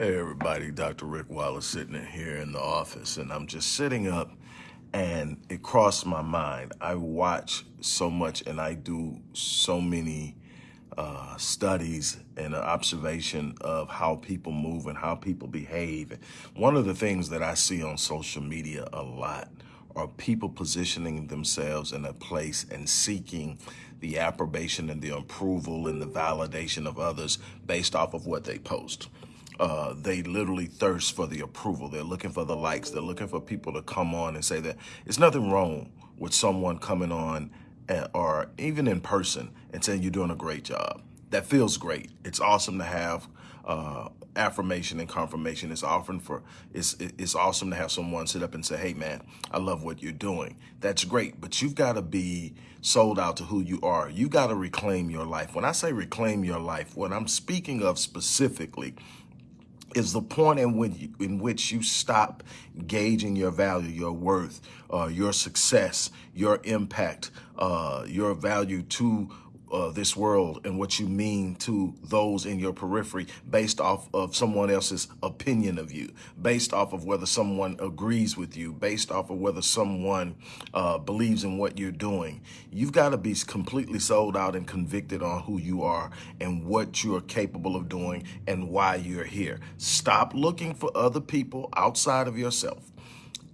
Hey everybody, Dr. Rick Wallace sitting in here in the office and I'm just sitting up and it crossed my mind. I watch so much and I do so many uh, studies and observation of how people move and how people behave. One of the things that I see on social media a lot are people positioning themselves in a place and seeking the approbation and the approval and the validation of others based off of what they post uh, they literally thirst for the approval. They're looking for the likes. They're looking for people to come on and say that it's nothing wrong with someone coming on or even in person and saying you're doing a great job. That feels great. It's awesome to have uh, affirmation and confirmation. It's often for it's it's awesome to have someone sit up and say, "Hey, man, I love what you're doing." That's great, but you've got to be sold out to who you are. You got to reclaim your life. When I say reclaim your life, what I'm speaking of specifically is the point in which, you, in which you stop gauging your value, your worth, uh, your success, your impact, uh, your value to uh, this world and what you mean to those in your periphery based off of someone else's opinion of you, based off of whether someone agrees with you, based off of whether someone uh, believes in what you're doing. You've got to be completely sold out and convicted on who you are and what you are capable of doing and why you're here. Stop looking for other people outside of yourself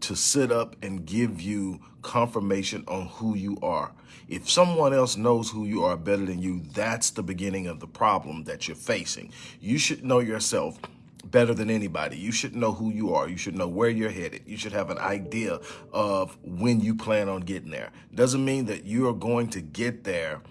to sit up and give you confirmation on who you are. If someone else knows who you are better than you, that's the beginning of the problem that you're facing. You should know yourself better than anybody. You should know who you are. You should know where you're headed. You should have an idea of when you plan on getting there. Doesn't mean that you are going to get there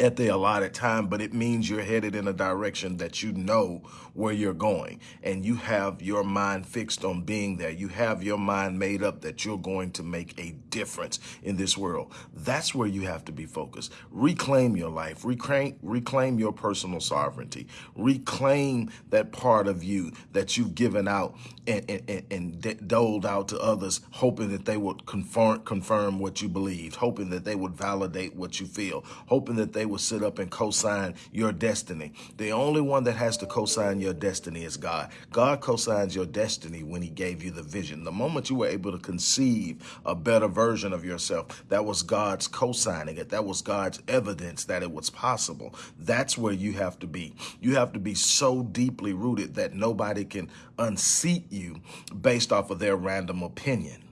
at the allotted time, but it means you're headed in a direction that you know where you're going and you have your mind fixed on being there. You have your mind made up that you're going to make a difference in this world. That's where you have to be focused. Reclaim your life, reclaim, reclaim your personal sovereignty, reclaim that part of you that you've given out and, and, and doled out to others, hoping that they would confirm, confirm what you believed, hoping that they would validate what you feel, hoping that they will sit up and co-sign your destiny. The only one that has to co-sign your destiny is God. God co-signs your destiny when he gave you the vision. The moment you were able to conceive a better version of yourself, that was God's co-signing it. That was God's evidence that it was possible. That's where you have to be. You have to be so deeply rooted that nobody can unseat you based off of their random opinion.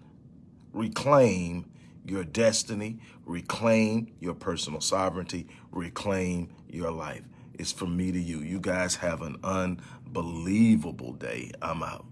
Reclaim your destiny, reclaim your personal sovereignty, reclaim your life. It's from me to you. You guys have an unbelievable day. I'm out.